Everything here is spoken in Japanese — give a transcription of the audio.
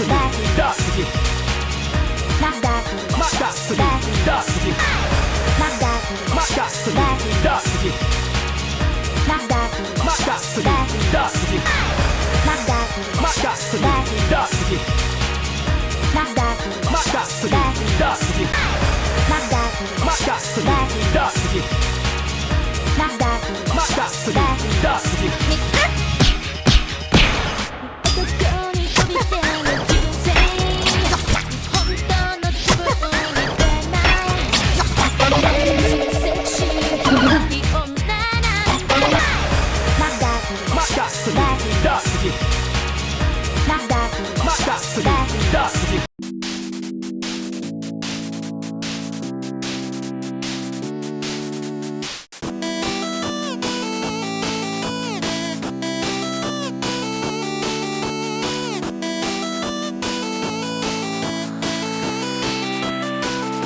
すぎ。まだすぎまだすぎだすぎまだすぎまだすぎだすぎまだすぎまだすぎだすぎまだすぎまだすぎだすぎまだすぎまだすぎだすぎまだすぎまだすぎだすぎまだすぎまだすぎだすぎみだすぎ。だすぎ。だすぎ。